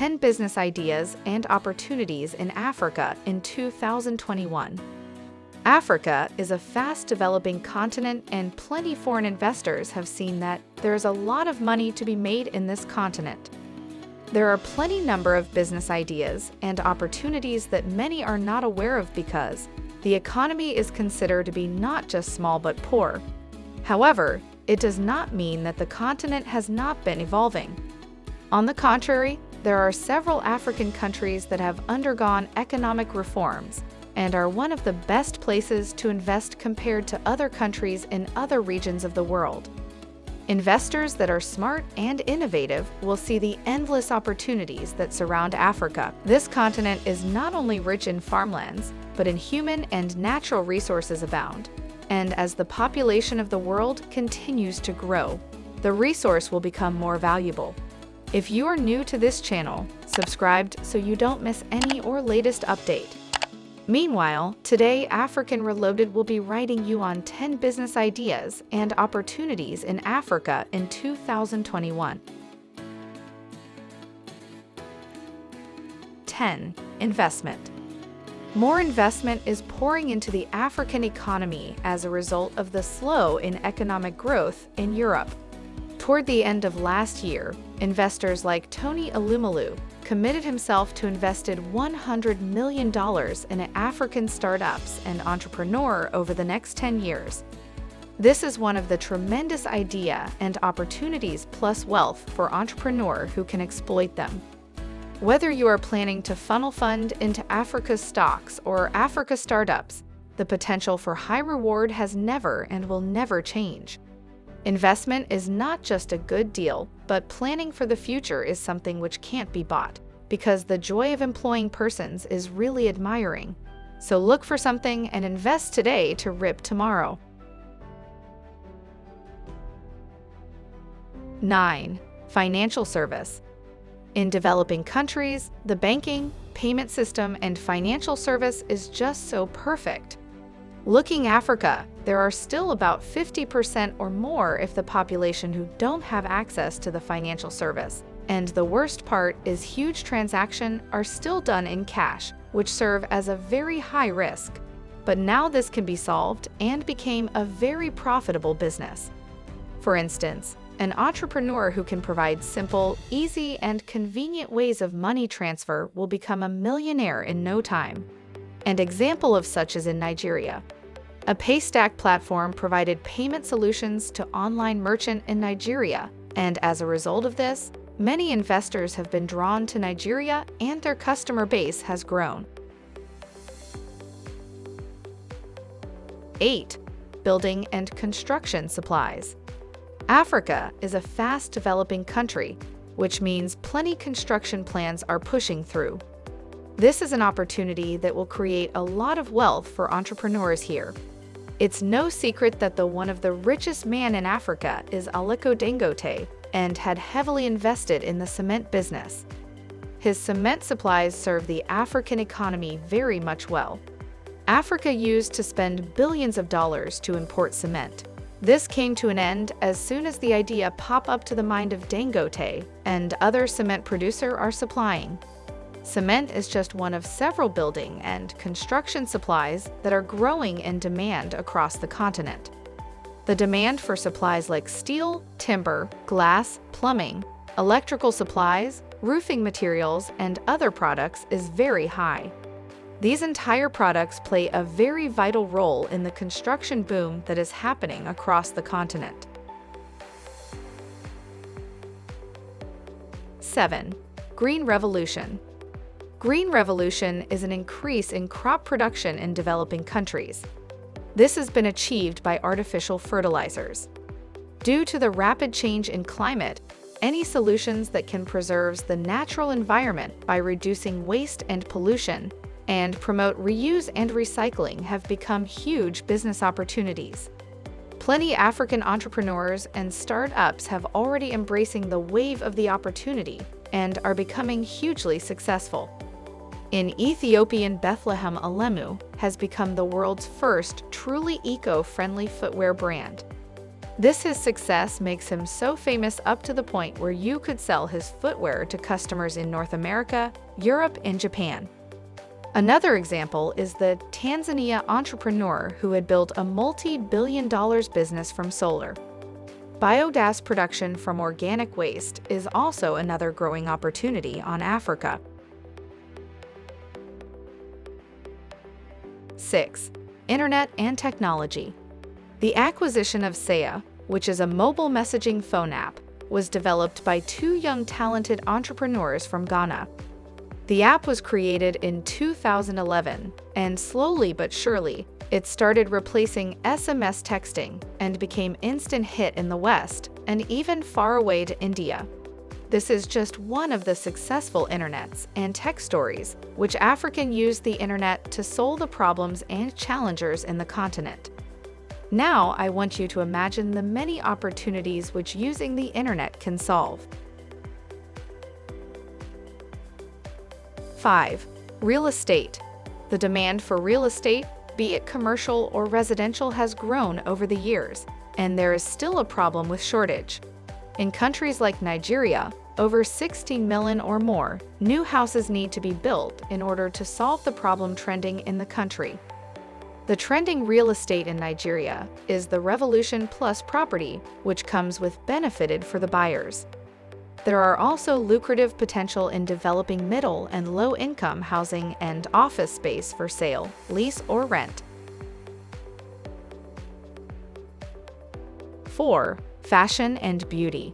10 Business Ideas and Opportunities in Africa in 2021. Africa is a fast-developing continent and plenty foreign investors have seen that there is a lot of money to be made in this continent. There are plenty number of business ideas and opportunities that many are not aware of because the economy is considered to be not just small but poor. However, it does not mean that the continent has not been evolving. On the contrary, there are several African countries that have undergone economic reforms and are one of the best places to invest compared to other countries in other regions of the world. Investors that are smart and innovative will see the endless opportunities that surround Africa. This continent is not only rich in farmlands, but in human and natural resources abound. And as the population of the world continues to grow, the resource will become more valuable. If you are new to this channel, subscribed so you don't miss any or latest update. Meanwhile, today African Reloaded will be writing you on 10 business ideas and opportunities in Africa in 2021. 10. Investment More investment is pouring into the African economy as a result of the slow in economic growth in Europe. Toward the end of last year, investors like Tony Elumelu committed himself to invested $100 million in African startups and entrepreneur over the next 10 years. This is one of the tremendous idea and opportunities plus wealth for entrepreneur who can exploit them. Whether you are planning to funnel fund into Africa's stocks or Africa startups, the potential for high reward has never and will never change. Investment is not just a good deal, but planning for the future is something which can't be bought, because the joy of employing persons is really admiring. So look for something and invest today to rip tomorrow. 9. Financial service. In developing countries, the banking, payment system, and financial service is just so perfect. Looking Africa, there are still about 50% or more if the population who don't have access to the financial service. And the worst part is huge transactions are still done in cash, which serve as a very high risk. But now this can be solved and became a very profitable business. For instance, an entrepreneur who can provide simple, easy, and convenient ways of money transfer will become a millionaire in no time. An example of such is in Nigeria. A Paystack platform provided payment solutions to online merchant in Nigeria, and as a result of this, many investors have been drawn to Nigeria and their customer base has grown. 8. Building and construction supplies. Africa is a fast-developing country, which means plenty construction plans are pushing through. This is an opportunity that will create a lot of wealth for entrepreneurs here. It's no secret that the one of the richest man in Africa is Aliko Dangote and had heavily invested in the cement business. His cement supplies serve the African economy very much well. Africa used to spend billions of dollars to import cement. This came to an end as soon as the idea popped up to the mind of Dangote and other cement producer are supplying. Cement is just one of several building and construction supplies that are growing in demand across the continent. The demand for supplies like steel, timber, glass, plumbing, electrical supplies, roofing materials, and other products is very high. These entire products play a very vital role in the construction boom that is happening across the continent. 7. Green Revolution Green revolution is an increase in crop production in developing countries. This has been achieved by artificial fertilizers. Due to the rapid change in climate, any solutions that can preserve the natural environment by reducing waste and pollution and promote reuse and recycling have become huge business opportunities. Plenty African entrepreneurs and startups have already embracing the wave of the opportunity and are becoming hugely successful in Ethiopian Bethlehem Alemu has become the world's first truly eco-friendly footwear brand. This his success makes him so famous up to the point where you could sell his footwear to customers in North America, Europe, and Japan. Another example is the Tanzania entrepreneur who had built a multi-billion dollars business from solar. Biogas production from organic waste is also another growing opportunity on Africa. 6. Internet and Technology The acquisition of Saya, which is a mobile messaging phone app, was developed by two young talented entrepreneurs from Ghana. The app was created in 2011, and slowly but surely, it started replacing SMS texting and became instant hit in the West and even far away to India. This is just one of the successful internets and tech stories which African used the internet to solve the problems and challengers in the continent. Now I want you to imagine the many opportunities which using the internet can solve. 5. Real estate. The demand for real estate, be it commercial or residential, has grown over the years, and there is still a problem with shortage. In countries like Nigeria, over 16 million or more, new houses need to be built in order to solve the problem trending in the country. The trending real estate in Nigeria is the Revolution Plus property, which comes with benefited for the buyers. There are also lucrative potential in developing middle and low-income housing and office space for sale, lease, or rent. 4. Fashion and Beauty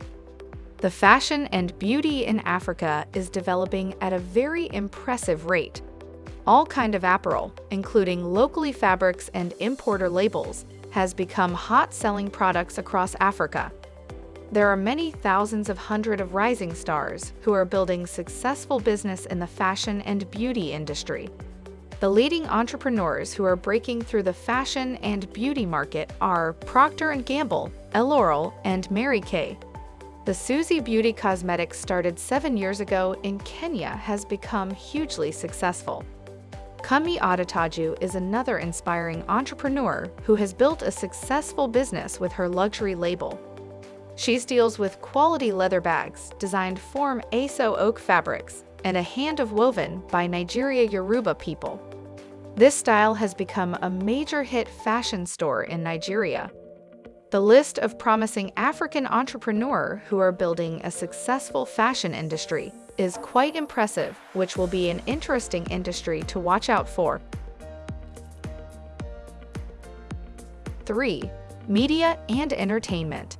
The fashion and beauty in Africa is developing at a very impressive rate. All kind of apparel, including locally fabrics and importer labels, has become hot-selling products across Africa. There are many thousands of hundred of rising stars who are building successful business in the fashion and beauty industry. The leading entrepreneurs who are breaking through the fashion and beauty market are Procter & Gamble, L'Oreal, and Mary Kay. The Suzie Beauty Cosmetics started seven years ago in Kenya has become hugely successful. Kumi Adetuju is another inspiring entrepreneur who has built a successful business with her luxury label. She deals with quality leather bags designed from Aso oke fabrics and a hand of woven by Nigeria Yoruba people. This style has become a major hit fashion store in Nigeria. The list of promising African entrepreneurs who are building a successful fashion industry is quite impressive, which will be an interesting industry to watch out for. 3. Media and Entertainment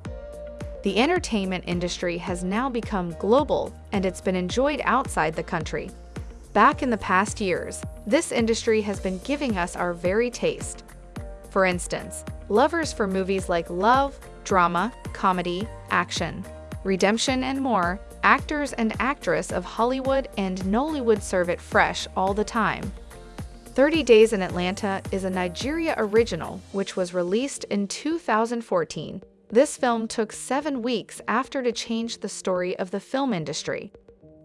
the entertainment industry has now become global and it's been enjoyed outside the country. Back in the past years, this industry has been giving us our very taste. For instance, lovers for movies like love, drama, comedy, action, redemption, and more, actors and actress of Hollywood and Nollywood serve it fresh all the time. 30 Days in Atlanta is a Nigeria original which was released in 2014 this film took seven weeks after to change the story of the film industry.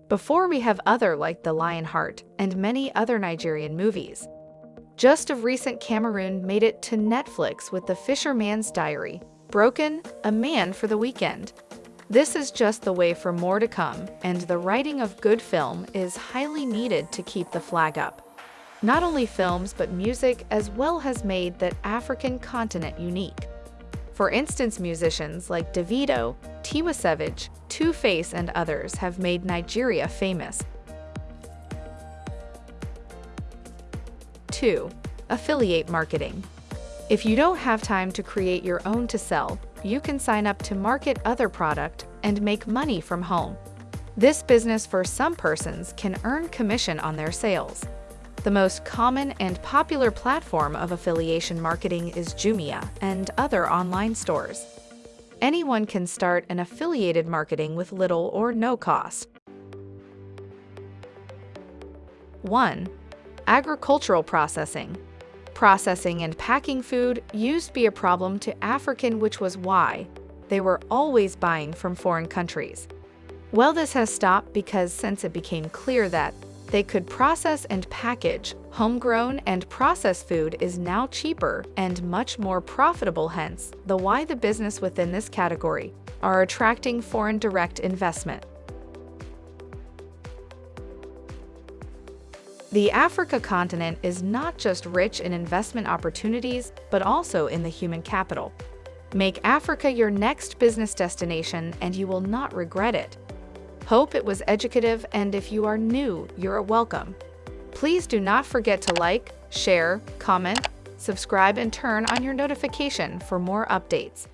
Before we have other like The Lionheart and many other Nigerian movies. Just of recent Cameroon made it to Netflix with The Fisherman's Diary, Broken, A Man for the Weekend. This is just the way for more to come, and the writing of good film is highly needed to keep the flag up. Not only films but music as well has made that African continent unique. For instance, musicians like Davido, Tiwa Savage, Two-Face and others have made Nigeria famous. 2. Affiliate Marketing If you don't have time to create your own to sell, you can sign up to market other product and make money from home. This business for some persons can earn commission on their sales. The most common and popular platform of affiliation marketing is Jumia and other online stores. Anyone can start an affiliated marketing with little or no cost. 1. Agricultural processing. Processing and packing food used to be a problem to African which was why they were always buying from foreign countries. Well, this has stopped because since it became clear that they could process and package, homegrown and processed food is now cheaper and much more profitable hence the why the business within this category are attracting foreign direct investment. The Africa continent is not just rich in investment opportunities, but also in the human capital. Make Africa your next business destination and you will not regret it. Hope it was educative and if you are new, you're welcome. Please do not forget to like, share, comment, subscribe and turn on your notification for more updates.